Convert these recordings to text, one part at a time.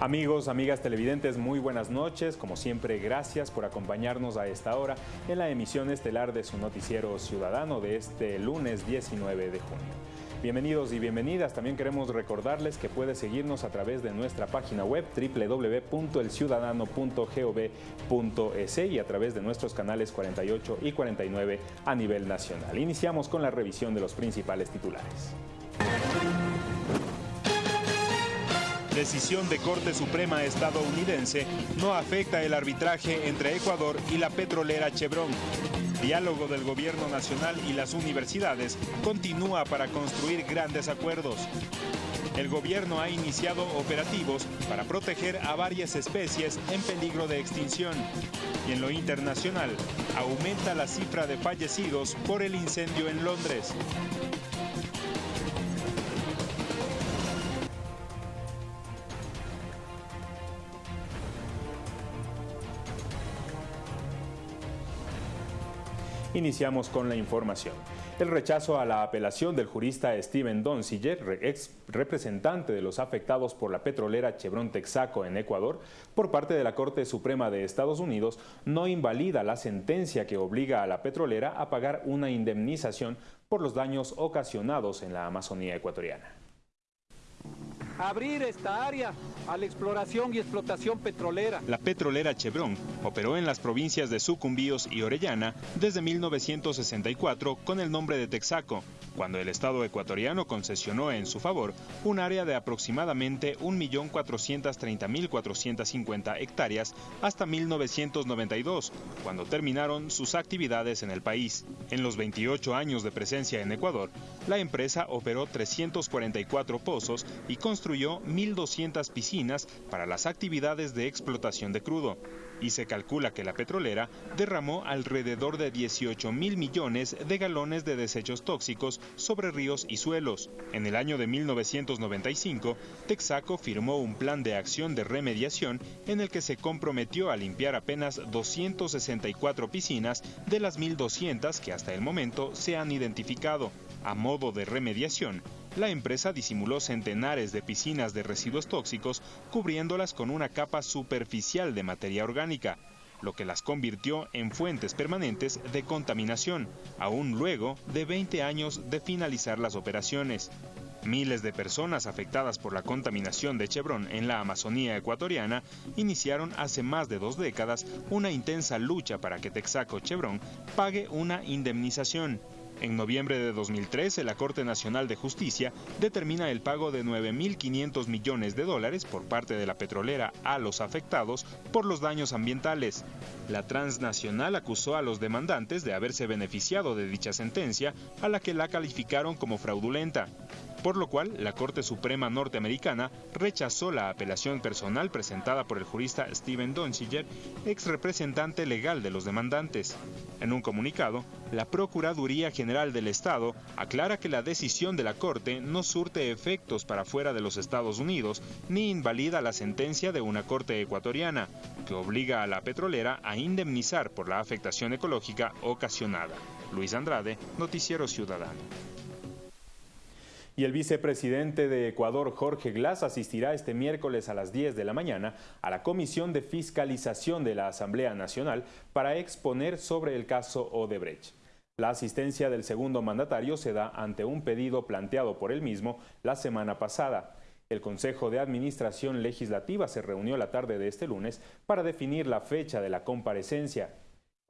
Amigos, amigas televidentes, muy buenas noches. Como siempre, gracias por acompañarnos a esta hora en la emisión estelar de su noticiero ciudadano de este lunes 19 de junio. Bienvenidos y bienvenidas. También queremos recordarles que puede seguirnos a través de nuestra página web www.elciudadano.gov.es y a través de nuestros canales 48 y 49 a nivel nacional. Iniciamos con la revisión de los principales titulares. Decisión de Corte Suprema estadounidense no afecta el arbitraje entre Ecuador y la petrolera Chevron diálogo del gobierno nacional y las universidades continúa para construir grandes acuerdos. El gobierno ha iniciado operativos para proteger a varias especies en peligro de extinción. Y en lo internacional, aumenta la cifra de fallecidos por el incendio en Londres. Iniciamos con la información. El rechazo a la apelación del jurista Steven Donziger, ex representante de los afectados por la petrolera Chevron Texaco en Ecuador, por parte de la Corte Suprema de Estados Unidos, no invalida la sentencia que obliga a la petrolera a pagar una indemnización por los daños ocasionados en la Amazonía ecuatoriana abrir esta área a la exploración y explotación petrolera. La petrolera Chevron operó en las provincias de Sucumbíos y Orellana desde 1964 con el nombre de Texaco, cuando el Estado ecuatoriano concesionó en su favor un área de aproximadamente 1.430.450 hectáreas hasta 1992, cuando terminaron sus actividades en el país. En los 28 años de presencia en Ecuador, la empresa operó 344 pozos y construyó 1.200 piscinas para las actividades de explotación de crudo y se calcula que la petrolera derramó alrededor de 18 mil millones de galones de desechos tóxicos sobre ríos y suelos. En el año de 1995, Texaco firmó un plan de acción de remediación en el que se comprometió a limpiar apenas 264 piscinas de las 1.200 que hasta el momento se han identificado. A modo de remediación, la empresa disimuló centenares de piscinas de residuos tóxicos cubriéndolas con una capa superficial de materia orgánica, lo que las convirtió en fuentes permanentes de contaminación, aún luego de 20 años de finalizar las operaciones. Miles de personas afectadas por la contaminación de Chevron en la Amazonía ecuatoriana iniciaron hace más de dos décadas una intensa lucha para que Texaco Chevron pague una indemnización en noviembre de 2013, la Corte Nacional de Justicia determina el pago de 9.500 millones de dólares por parte de la petrolera a los afectados por los daños ambientales. La transnacional acusó a los demandantes de haberse beneficiado de dicha sentencia, a la que la calificaron como fraudulenta por lo cual la Corte Suprema norteamericana rechazó la apelación personal presentada por el jurista Steven Donziger, ex representante legal de los demandantes. En un comunicado, la Procuraduría General del Estado aclara que la decisión de la Corte no surte efectos para fuera de los Estados Unidos ni invalida la sentencia de una Corte ecuatoriana, que obliga a la petrolera a indemnizar por la afectación ecológica ocasionada. Luis Andrade, Noticiero Ciudadano. Y el vicepresidente de Ecuador, Jorge Glass, asistirá este miércoles a las 10 de la mañana a la Comisión de Fiscalización de la Asamblea Nacional para exponer sobre el caso Odebrecht. La asistencia del segundo mandatario se da ante un pedido planteado por él mismo la semana pasada. El Consejo de Administración Legislativa se reunió la tarde de este lunes para definir la fecha de la comparecencia.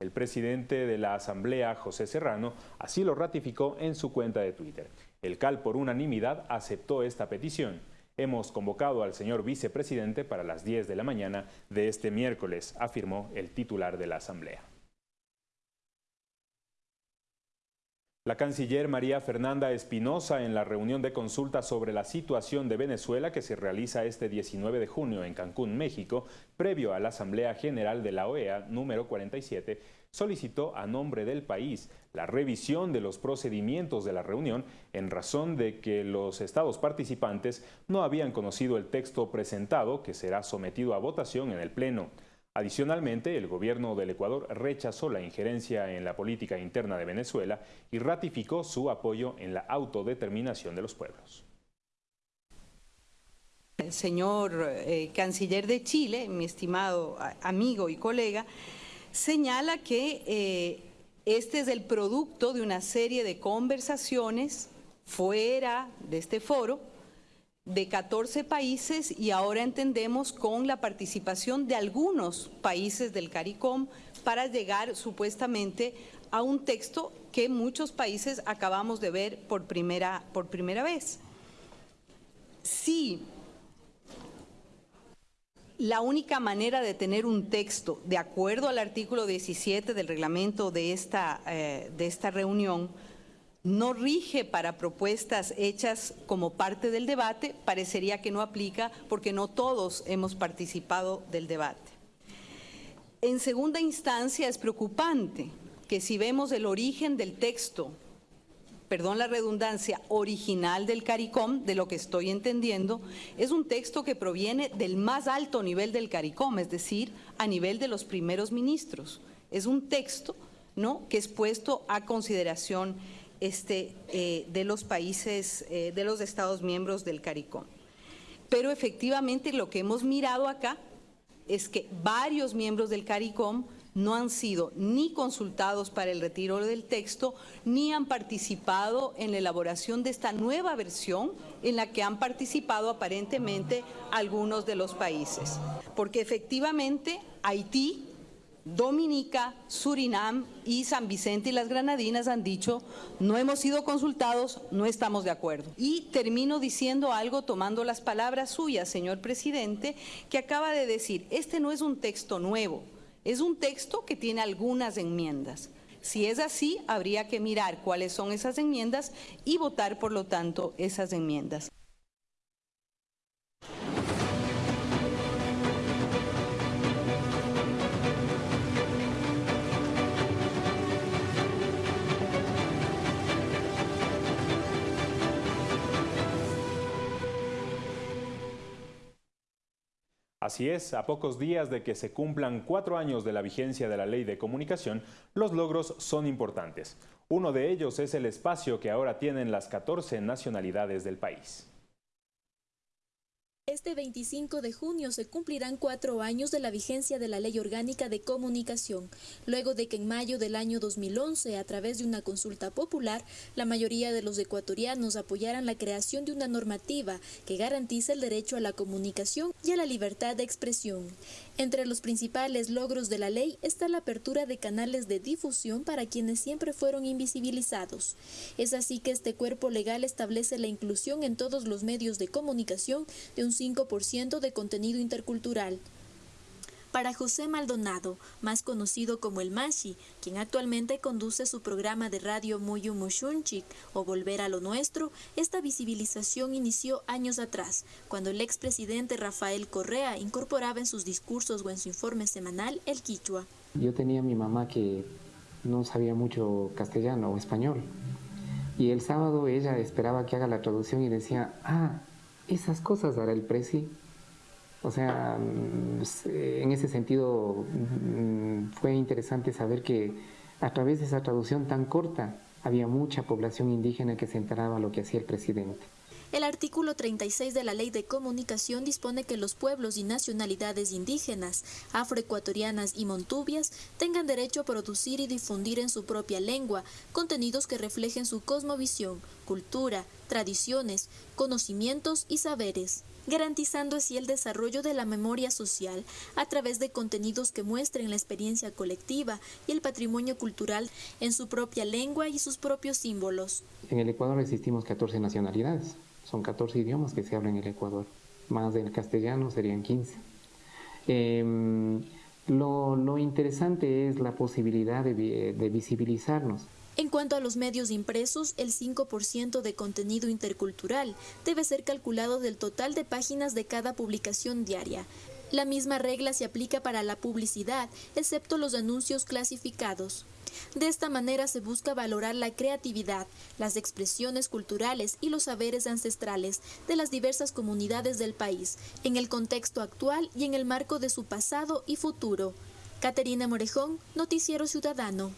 El presidente de la Asamblea, José Serrano, así lo ratificó en su cuenta de Twitter. El CAL por unanimidad aceptó esta petición. Hemos convocado al señor vicepresidente para las 10 de la mañana de este miércoles, afirmó el titular de la Asamblea. La canciller María Fernanda Espinosa en la reunión de consulta sobre la situación de Venezuela que se realiza este 19 de junio en Cancún, México, previo a la Asamblea General de la OEA número 47, solicitó a nombre del país la revisión de los procedimientos de la reunión en razón de que los estados participantes no habían conocido el texto presentado que será sometido a votación en el Pleno. Adicionalmente, el gobierno del Ecuador rechazó la injerencia en la política interna de Venezuela y ratificó su apoyo en la autodeterminación de los pueblos. señor eh, canciller de Chile, mi estimado amigo y colega, señala que eh, este es el producto de una serie de conversaciones fuera de este foro de 14 países y ahora entendemos con la participación de algunos países del CARICOM para llegar supuestamente a un texto que muchos países acabamos de ver por primera, por primera vez. Sí, la única manera de tener un texto de acuerdo al artículo 17 del reglamento de esta, eh, de esta reunión no rige para propuestas hechas como parte del debate, parecería que no aplica porque no todos hemos participado del debate. En segunda instancia es preocupante que si vemos el origen del texto perdón la redundancia, original del CARICOM, de lo que estoy entendiendo, es un texto que proviene del más alto nivel del CARICOM, es decir, a nivel de los primeros ministros. Es un texto ¿no? que es puesto a consideración este, eh, de los países, eh, de los Estados miembros del CARICOM. Pero efectivamente lo que hemos mirado acá es que varios miembros del CARICOM no han sido ni consultados para el retiro del texto, ni han participado en la elaboración de esta nueva versión en la que han participado aparentemente algunos de los países. Porque efectivamente Haití, Dominica, Surinam y San Vicente y las Granadinas han dicho, no hemos sido consultados, no estamos de acuerdo. Y termino diciendo algo tomando las palabras suyas, señor presidente, que acaba de decir, este no es un texto nuevo, es un texto que tiene algunas enmiendas. Si es así, habría que mirar cuáles son esas enmiendas y votar, por lo tanto, esas enmiendas. Así es, a pocos días de que se cumplan cuatro años de la vigencia de la ley de comunicación, los logros son importantes. Uno de ellos es el espacio que ahora tienen las 14 nacionalidades del país. Este 25 de junio se cumplirán cuatro años de la vigencia de la Ley Orgánica de Comunicación, luego de que en mayo del año 2011, a través de una consulta popular, la mayoría de los ecuatorianos apoyaran la creación de una normativa que garantice el derecho a la comunicación y a la libertad de expresión. Entre los principales logros de la ley está la apertura de canales de difusión para quienes siempre fueron invisibilizados. Es así que este cuerpo legal establece la inclusión en todos los medios de comunicación de un 5% de contenido intercultural. Para José Maldonado, más conocido como el Mashi, quien actualmente conduce su programa de radio Muyu Mushunchik o Volver a lo Nuestro, esta visibilización inició años atrás, cuando el expresidente Rafael Correa incorporaba en sus discursos o en su informe semanal el quichua. Yo tenía a mi mamá que no sabía mucho castellano o español, y el sábado ella esperaba que haga la traducción y decía, ah, esas cosas hará el presi o sea, mm, en ese sentido mm, fue interesante saber que a través de esa traducción tan corta había mucha población indígena que se enteraba lo que hacía el presidente. El artículo 36 de la Ley de Comunicación dispone que los pueblos y nacionalidades indígenas, afroecuatorianas y montubias tengan derecho a producir y difundir en su propia lengua contenidos que reflejen su cosmovisión, cultura, tradiciones, conocimientos y saberes garantizando así el desarrollo de la memoria social a través de contenidos que muestren la experiencia colectiva y el patrimonio cultural en su propia lengua y sus propios símbolos. En el Ecuador existimos 14 nacionalidades. Son 14 idiomas que se hablan en el Ecuador. Más del castellano serían 15. Em, lo, interesante es la posibilidad de, de visibilizarnos. En cuanto a los medios impresos, el 5% de contenido intercultural debe ser calculado del total de páginas de cada publicación diaria. La misma regla se aplica para la publicidad, excepto los anuncios clasificados. De esta manera se busca valorar la creatividad, las expresiones culturales y los saberes ancestrales de las diversas comunidades del país, en el contexto actual y en el marco de su pasado y futuro. Caterina Morejón, Noticiero Ciudadano.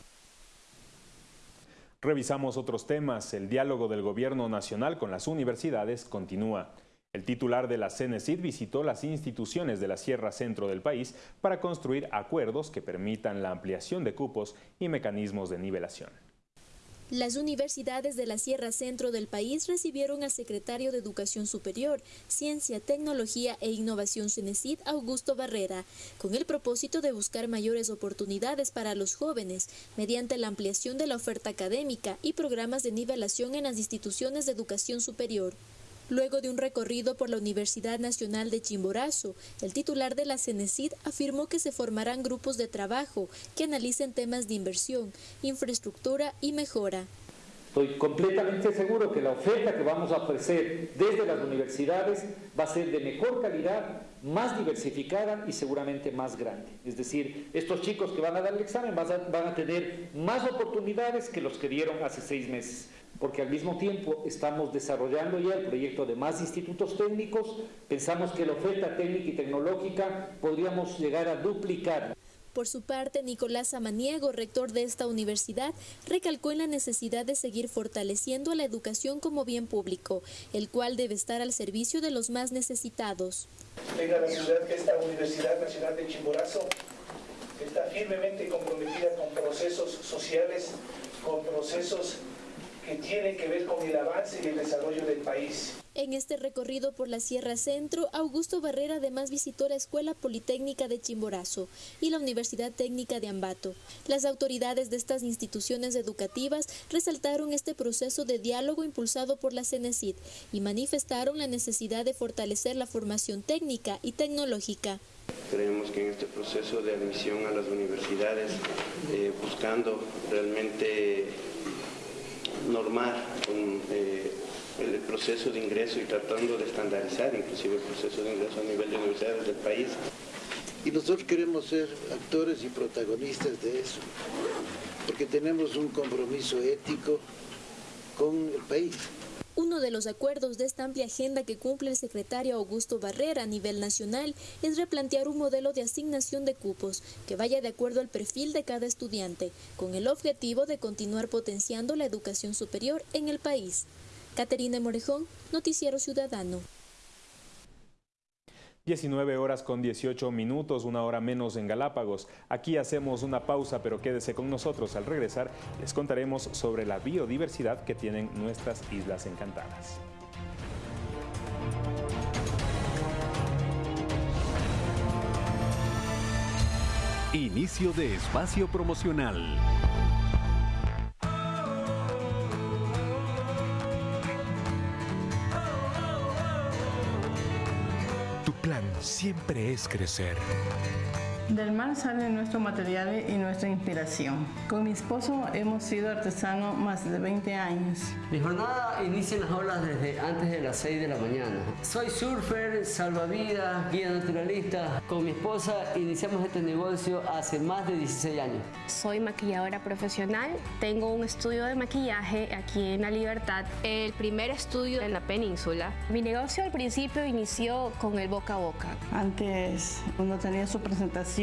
Revisamos otros temas. El diálogo del Gobierno Nacional con las universidades continúa. El titular de la CENESID visitó las instituciones de la Sierra Centro del país para construir acuerdos que permitan la ampliación de cupos y mecanismos de nivelación. Las universidades de la Sierra Centro del país recibieron al secretario de Educación Superior, Ciencia, Tecnología e Innovación CENESID, Augusto Barrera, con el propósito de buscar mayores oportunidades para los jóvenes mediante la ampliación de la oferta académica y programas de nivelación en las instituciones de educación superior. Luego de un recorrido por la Universidad Nacional de Chimborazo, el titular de la CENESID afirmó que se formarán grupos de trabajo que analicen temas de inversión, infraestructura y mejora. Estoy completamente seguro que la oferta que vamos a ofrecer desde las universidades va a ser de mejor calidad, más diversificada y seguramente más grande. Es decir, estos chicos que van a dar el examen van a, van a tener más oportunidades que los que dieron hace seis meses porque al mismo tiempo estamos desarrollando ya el proyecto de más institutos técnicos, pensamos que la oferta técnica y tecnológica podríamos llegar a duplicar. Por su parte, Nicolás Samaniego, rector de esta universidad, recalcó en la necesidad de seguir fortaleciendo a la educación como bien público, el cual debe estar al servicio de los más necesitados. Tenga la ciudad que esta Universidad Nacional de Chimborazo está firmemente comprometida con procesos sociales, con procesos que tiene que ver con el avance y el desarrollo del país. En este recorrido por la Sierra Centro, Augusto Barrera además visitó la Escuela Politécnica de Chimborazo y la Universidad Técnica de Ambato. Las autoridades de estas instituciones educativas resaltaron este proceso de diálogo impulsado por la CENESID y manifestaron la necesidad de fortalecer la formación técnica y tecnológica. Creemos que en este proceso de admisión a las universidades, eh, buscando realmente normar con, eh, el proceso de ingreso y tratando de estandarizar inclusive el proceso de ingreso a nivel de universidades del país. Y nosotros queremos ser actores y protagonistas de eso, porque tenemos un compromiso ético con el país. Uno de los acuerdos de esta amplia agenda que cumple el secretario Augusto Barrera a nivel nacional es replantear un modelo de asignación de cupos que vaya de acuerdo al perfil de cada estudiante, con el objetivo de continuar potenciando la educación superior en el país. Caterina Morejón, Noticiero Ciudadano. 19 horas con 18 minutos, una hora menos en Galápagos. Aquí hacemos una pausa, pero quédese con nosotros. Al regresar les contaremos sobre la biodiversidad que tienen nuestras islas encantadas. Inicio de espacio promocional. Plan siempre es crecer. Del mar sale nuestro material y nuestra inspiración. Con mi esposo hemos sido artesanos más de 20 años. Mi jornada inicia en las olas desde antes de las 6 de la mañana. Soy surfer, salvavidas, guía naturalista. Con mi esposa iniciamos este negocio hace más de 16 años. Soy maquilladora profesional. Tengo un estudio de maquillaje aquí en La Libertad, el primer estudio en la península. Mi negocio al principio inició con el boca a boca. Antes uno tenía su presentación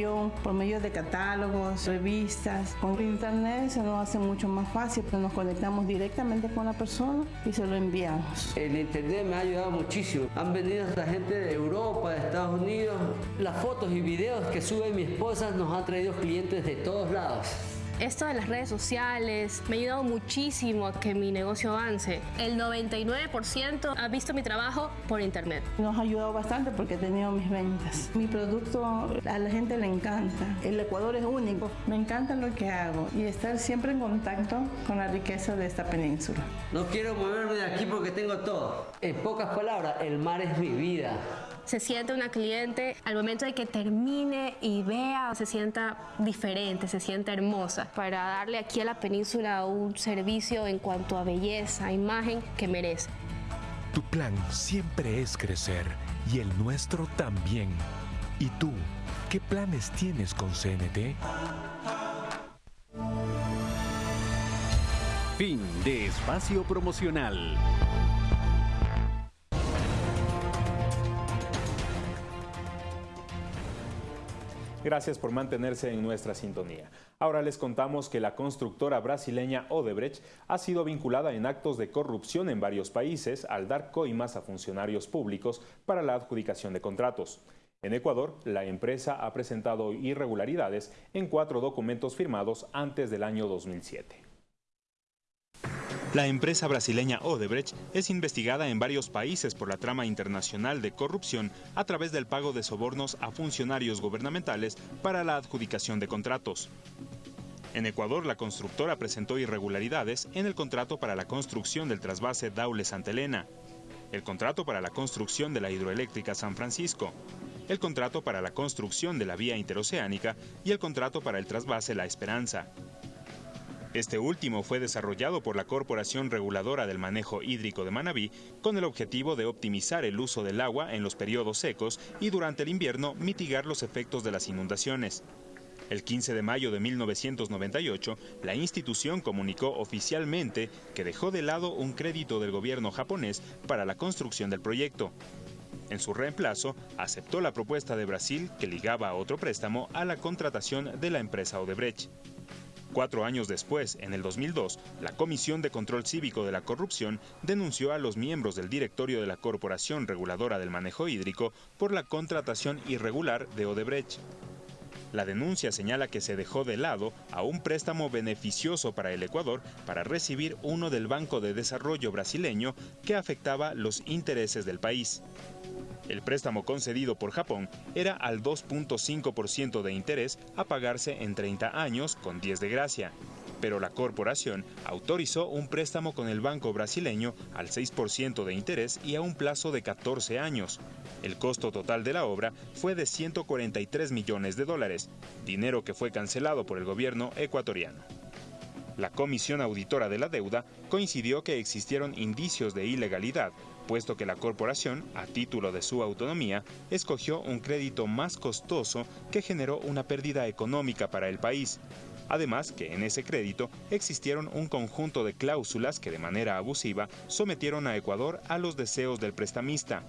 por medio de catálogos, revistas. Con internet se nos hace mucho más fácil, pero nos conectamos directamente con la persona y se lo enviamos. El internet me ha ayudado muchísimo. Han venido la gente de Europa, de Estados Unidos. Las fotos y videos que sube mi esposa nos han traído clientes de todos lados. Esto de las redes sociales me ha ayudado muchísimo a que mi negocio avance. El 99% ha visto mi trabajo por internet. Nos ha ayudado bastante porque he tenido mis ventas. Mi producto a la gente le encanta. El Ecuador es único. Me encanta lo que hago y estar siempre en contacto con la riqueza de esta península. No quiero moverme de aquí porque tengo todo. En pocas palabras, el mar es mi vida se siente una cliente al momento de que termine y vea, se sienta diferente, se sienta hermosa, para darle aquí a la península un servicio en cuanto a belleza, imagen que merece. Tu plan siempre es crecer y el nuestro también. ¿Y tú, qué planes tienes con CNT? Fin de espacio promocional. Gracias por mantenerse en nuestra sintonía. Ahora les contamos que la constructora brasileña Odebrecht ha sido vinculada en actos de corrupción en varios países al dar coimas a funcionarios públicos para la adjudicación de contratos. En Ecuador, la empresa ha presentado irregularidades en cuatro documentos firmados antes del año 2007. La empresa brasileña Odebrecht es investigada en varios países por la trama internacional de corrupción a través del pago de sobornos a funcionarios gubernamentales para la adjudicación de contratos. En Ecuador, la constructora presentó irregularidades en el contrato para la construcción del trasvase Daule-Santa Elena, el contrato para la construcción de la hidroeléctrica San Francisco, el contrato para la construcción de la vía interoceánica y el contrato para el trasvase La Esperanza. Este último fue desarrollado por la Corporación Reguladora del Manejo Hídrico de Manabí con el objetivo de optimizar el uso del agua en los periodos secos y durante el invierno mitigar los efectos de las inundaciones. El 15 de mayo de 1998, la institución comunicó oficialmente que dejó de lado un crédito del gobierno japonés para la construcción del proyecto. En su reemplazo, aceptó la propuesta de Brasil que ligaba a otro préstamo a la contratación de la empresa Odebrecht. Cuatro años después, en el 2002, la Comisión de Control Cívico de la Corrupción denunció a los miembros del directorio de la Corporación Reguladora del Manejo Hídrico por la contratación irregular de Odebrecht. La denuncia señala que se dejó de lado a un préstamo beneficioso para el Ecuador para recibir uno del Banco de Desarrollo brasileño que afectaba los intereses del país. El préstamo concedido por Japón era al 2.5% de interés a pagarse en 30 años con 10 de gracia, pero la corporación autorizó un préstamo con el banco brasileño al 6% de interés y a un plazo de 14 años. El costo total de la obra fue de 143 millones de dólares, dinero que fue cancelado por el gobierno ecuatoriano. La Comisión Auditora de la Deuda coincidió que existieron indicios de ilegalidad, puesto que la corporación, a título de su autonomía, escogió un crédito más costoso que generó una pérdida económica para el país. Además que en ese crédito existieron un conjunto de cláusulas que de manera abusiva sometieron a Ecuador a los deseos del prestamista.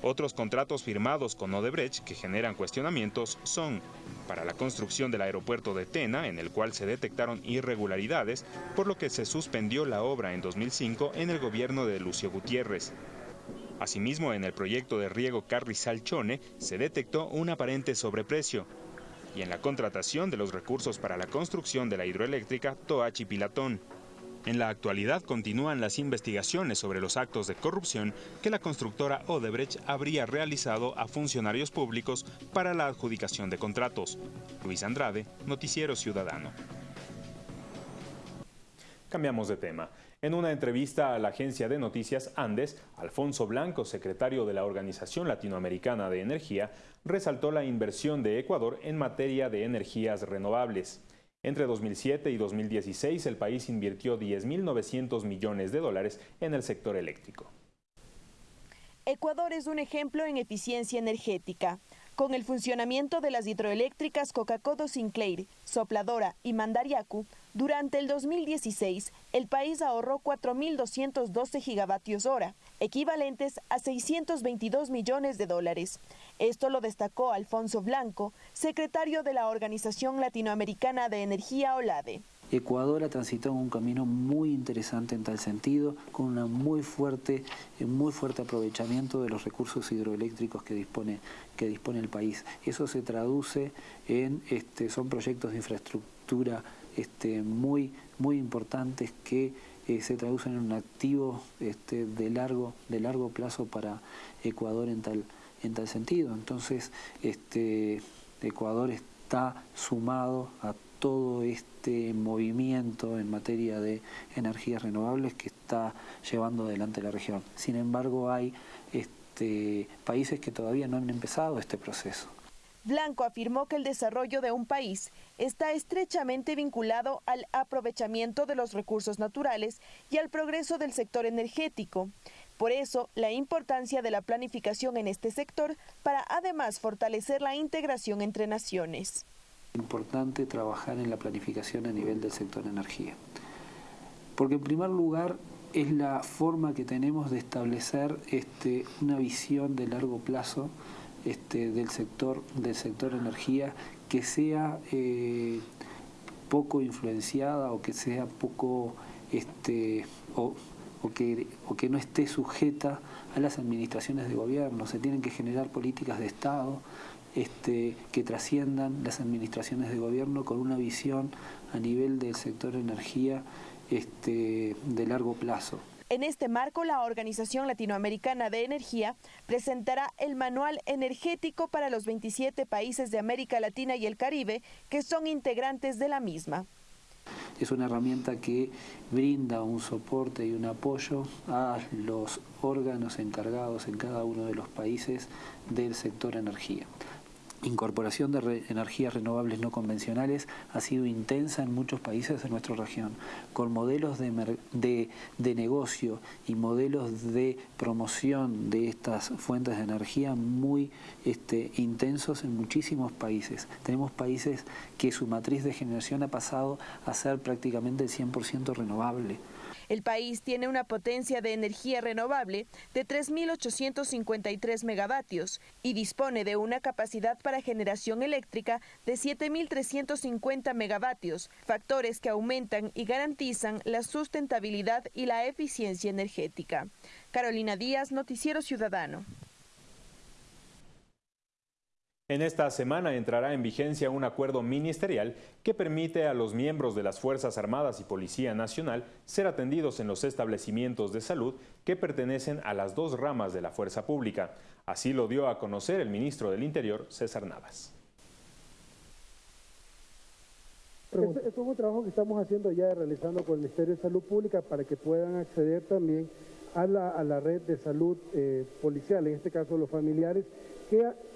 Otros contratos firmados con Odebrecht que generan cuestionamientos son para la construcción del aeropuerto de Tena, en el cual se detectaron irregularidades, por lo que se suspendió la obra en 2005 en el gobierno de Lucio Gutiérrez. Asimismo, en el proyecto de riego Carrizal-Chone se detectó un aparente sobreprecio, y en la contratación de los recursos para la construcción de la hidroeléctrica Toachi-Pilatón. En la actualidad continúan las investigaciones sobre los actos de corrupción que la constructora Odebrecht habría realizado a funcionarios públicos para la adjudicación de contratos. Luis Andrade, Noticiero Ciudadano. Cambiamos de tema. En una entrevista a la agencia de noticias Andes, Alfonso Blanco, secretario de la Organización Latinoamericana de Energía, resaltó la inversión de Ecuador en materia de energías renovables. Entre 2007 y 2016, el país invirtió 10.900 millones de dólares en el sector eléctrico. Ecuador es un ejemplo en eficiencia energética. Con el funcionamiento de las hidroeléctricas Coca-Codo Sinclair, Sopladora y Mandariacu, durante el 2016 el país ahorró 4.212 gigavatios hora, equivalentes a 622 millones de dólares. Esto lo destacó Alfonso Blanco, secretario de la Organización Latinoamericana de Energía OLADE. Ecuador ha transitado un camino muy interesante en tal sentido, con un muy fuerte, eh, muy fuerte aprovechamiento de los recursos hidroeléctricos que dispone, que dispone el país. Eso se traduce en, este, son proyectos de infraestructura este, muy, muy importantes que eh, se traducen en un activo este, de, largo, de largo plazo para Ecuador en tal, en tal sentido. Entonces, este, Ecuador está sumado a todo este movimiento en materia de energías renovables que está llevando adelante la región. Sin embargo, hay este, países que todavía no han empezado este proceso. Blanco afirmó que el desarrollo de un país está estrechamente vinculado al aprovechamiento de los recursos naturales y al progreso del sector energético. Por eso, la importancia de la planificación en este sector para además fortalecer la integración entre naciones importante trabajar en la planificación a nivel del sector energía. Porque en primer lugar es la forma que tenemos de establecer este, una visión de largo plazo este, del, sector, del sector energía que sea eh, poco influenciada o que sea poco este, o, que, o que no esté sujeta a las administraciones de gobierno. Se tienen que generar políticas de Estado este, que trasciendan las administraciones de gobierno con una visión a nivel del sector energía este, de largo plazo. En este marco, la Organización Latinoamericana de Energía presentará el Manual Energético para los 27 países de América Latina y el Caribe que son integrantes de la misma. Es una herramienta que brinda un soporte y un apoyo a los órganos encargados en cada uno de los países del sector energía incorporación de energías renovables no convencionales ha sido intensa en muchos países de nuestra región, con modelos de, negocio y modelos de promoción de estas fuentes de energía muy este, intensos en muchísimos países. Tenemos países que su matriz de generación ha pasado a ser prácticamente el 100% renovable. El país tiene una potencia de energía renovable de 3.853 megavatios y dispone de una capacidad para generación eléctrica de 7.350 megavatios, factores que aumentan y garantizan la sustentabilidad y la eficiencia energética. Carolina Díaz, Noticiero Ciudadano. En esta semana entrará en vigencia un acuerdo ministerial que permite a los miembros de las Fuerzas Armadas y Policía Nacional ser atendidos en los establecimientos de salud que pertenecen a las dos ramas de la fuerza pública. Así lo dio a conocer el ministro del Interior, César Navas. Esto, es un trabajo que estamos haciendo ya, realizando con el Ministerio de Salud Pública para que puedan acceder también a la, red de salud eh, policial, en este caso los familiares,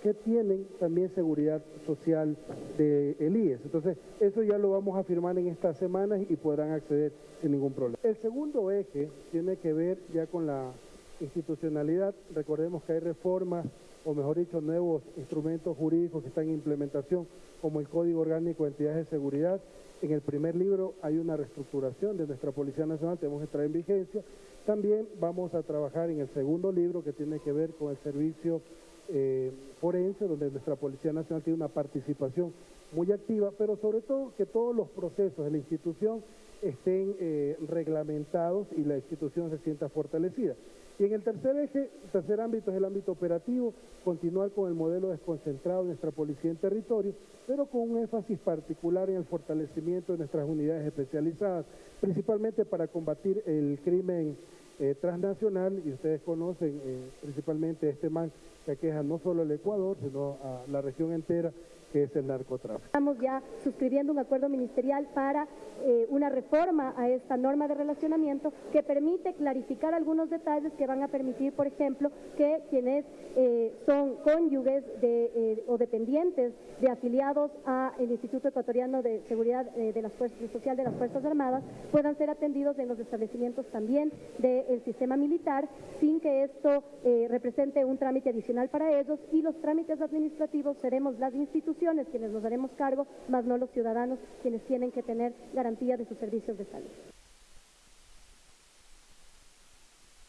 que, tienen también seguridad social el IES. Entonces, eso ya lo vamos a firmar en estas semanas y podrán acceder sin ningún problema. El segundo eje tiene que ver ya con la institucionalidad. Recordemos que hay reformas, o mejor dicho, nuevos instrumentos jurídicos que están en implementación, como el Código Orgánico de Entidades de Seguridad. En el primer libro hay una reestructuración de nuestra Policía Nacional, tenemos que entrar en vigencia. También vamos a trabajar en el segundo libro que tiene que ver con el servicio eh, forense, donde nuestra Policía Nacional tiene una participación muy activa, pero sobre todo que todos los procesos de la institución estén eh, reglamentados y la institución se sienta fortalecida. Y en el tercer eje, tercer ámbito es el ámbito operativo, continuar con el modelo desconcentrado de nuestra policía en territorio, pero con un énfasis particular en el fortalecimiento de nuestras unidades especializadas, principalmente para combatir el crimen eh, transnacional, y ustedes conocen eh, principalmente este man que aqueja no solo el Ecuador, sino a la región entera, que es el narcotráfico. Estamos ya suscribiendo un acuerdo ministerial para eh, una reforma a esta norma de relacionamiento que permite clarificar algunos detalles que van a permitir, por ejemplo, que quienes eh, son cónyuges eh, o dependientes de afiliados al Instituto Ecuatoriano de Seguridad de las Fuerzas, Social de las Fuerzas Armadas puedan ser atendidos en los establecimientos también del sistema militar sin que esto represente un trámite adicional para ellos y los trámites administrativos seremos las instituciones quienes nos haremos cargo, más no los ciudadanos quienes tienen que tener garantía de sus servicios de salud.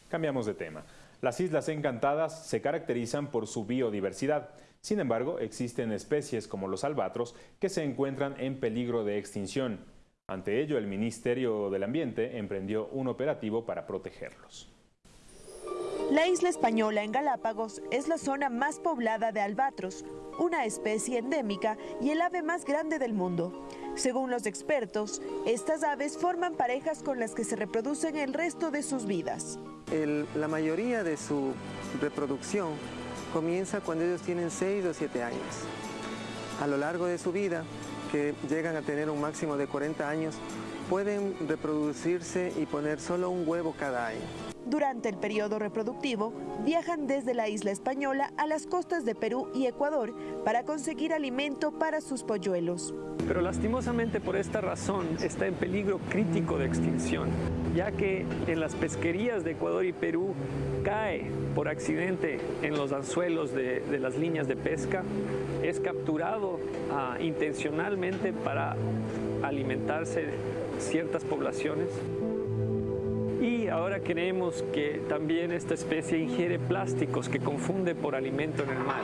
Cambiamos de tema. Las Islas Encantadas se caracterizan por su biodiversidad. Sin embargo, existen especies como los albatros que se encuentran en peligro de extinción. Ante ello, el Ministerio del Ambiente emprendió un operativo para protegerlos. La isla española en Galápagos es la zona más poblada de albatros, una especie endémica y el ave más grande del mundo. Según los expertos, estas aves forman parejas con las que se reproducen el resto de sus vidas. la mayoría de su reproducción comienza cuando ellos tienen 6 o 7 años. A lo largo de su vida, que llegan a tener un máximo de 40 años, pueden reproducirse y poner solo un huevo cada año. Durante el periodo reproductivo, viajan desde la isla española a las costas de Perú y Ecuador para conseguir alimento para sus polluelos. Pero lastimosamente por esta razón está en peligro crítico de extinción, ya que en las pesquerías de Ecuador y Perú cae por accidente en los anzuelos de, las líneas de pesca, es capturado ah, intencionalmente para alimentarse ciertas poblaciones ahora creemos que también esta especie ingiere plásticos que confunde por alimento en el mar.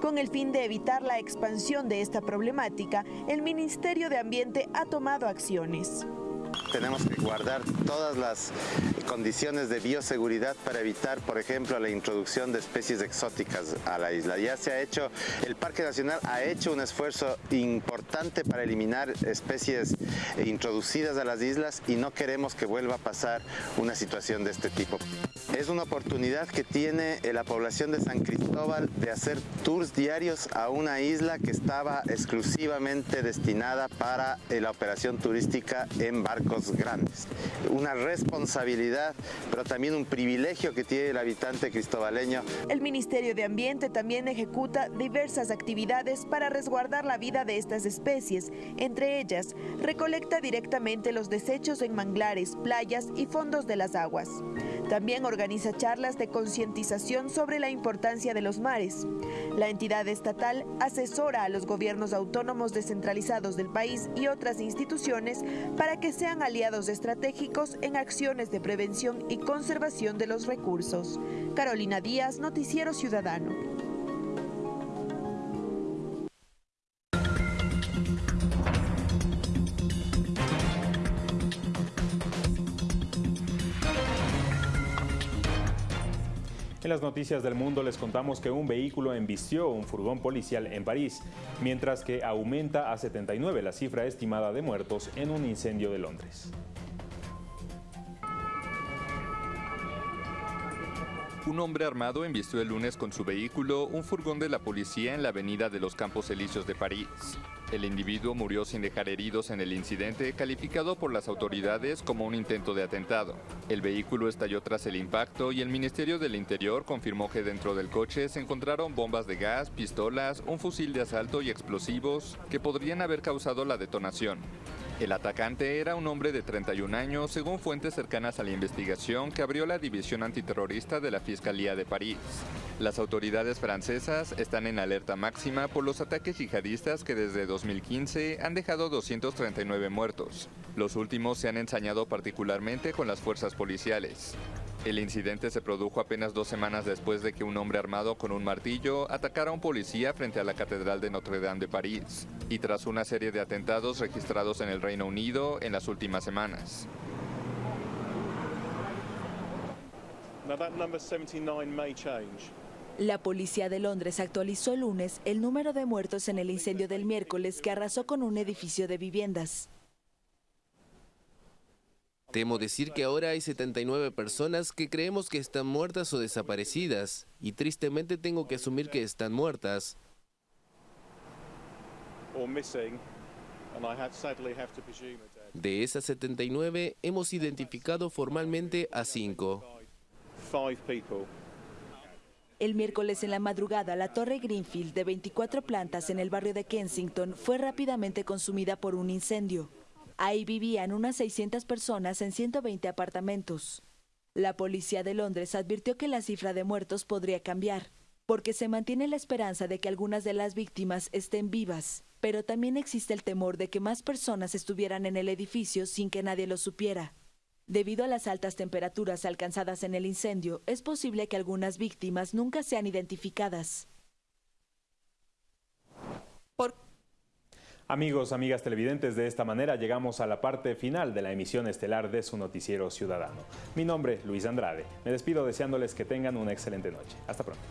Con el fin de evitar la expansión de esta problemática, el Ministerio de Ambiente ha tomado acciones. Tenemos que guardar todas las condiciones de bioseguridad para evitar, por ejemplo, la introducción de especies exóticas a la isla. Ya se ha hecho, el Parque Nacional ha hecho un esfuerzo importante para eliminar especies introducidas a las islas y no queremos que vuelva a pasar una situación de este tipo. Es una oportunidad que tiene la población de San Cristóbal de hacer tours diarios a una isla que estaba exclusivamente destinada para la operación turística en barcos grandes. Una responsabilidad, pero también un privilegio que tiene el habitante cristobaleño. El Ministerio de Ambiente también ejecuta diversas actividades para resguardar la vida de estas especies. Entre ellas, recolecta directamente los desechos en manglares, playas y fondos de las aguas. También organiza charlas de concientización sobre la importancia de los mares. La entidad estatal asesora a los gobiernos autónomos descentralizados del país y otras instituciones para que sean aliados estratégicos en acciones de prevención y conservación de los recursos. Carolina Díaz, Noticiero Ciudadano. En las noticias del mundo les contamos que un vehículo embistió un furgón policial en París, mientras que aumenta a 79 la cifra estimada de muertos en un incendio de Londres. Un hombre armado embistió el lunes con su vehículo un furgón de la policía en la avenida de los Campos Elíseos de París. El individuo murió sin dejar heridos en el incidente, calificado por las autoridades como un intento de atentado. El vehículo estalló tras el impacto y el Ministerio del Interior confirmó que dentro del coche se encontraron bombas de gas, pistolas, un fusil de asalto y explosivos que podrían haber causado la detonación. El atacante era un hombre de 31 años, según fuentes cercanas a la investigación que abrió la División Antiterrorista de la Fiscalía de París. Las autoridades francesas están en alerta máxima por los ataques yihadistas que desde 2015 han dejado 239 muertos. Los últimos se han ensañado particularmente con las fuerzas policiales. El incidente se produjo apenas dos semanas después de que un hombre armado con un martillo atacara a un policía frente a la Catedral de Notre Dame de París, y tras una serie de atentados registrados en el Reino Unido en las últimas semanas. La policía de Londres actualizó el lunes el número de muertos en el incendio del miércoles que arrasó con un edificio de viviendas. Temo decir que ahora hay 79 personas que creemos que están muertas o desaparecidas, y tristemente tengo que asumir que están muertas. De esas 79, hemos identificado formalmente a 5. El miércoles en la madrugada, la torre Greenfield de 24 plantas en el barrio de Kensington fue rápidamente consumida por un incendio. Ahí vivían unas 600 personas en 120 apartamentos. La policía de Londres advirtió que la cifra de muertos podría cambiar, porque se mantiene la esperanza de que algunas de las víctimas estén vivas, pero también existe el temor de que más personas estuvieran en el edificio sin que nadie lo supiera. Debido a las altas temperaturas alcanzadas en el incendio, es posible que algunas víctimas nunca sean identificadas. Amigos, amigas televidentes, de esta manera llegamos a la parte final de la emisión estelar de su noticiero ciudadano. Mi nombre, Luis Andrade. Me despido deseándoles que tengan una excelente noche. Hasta pronto.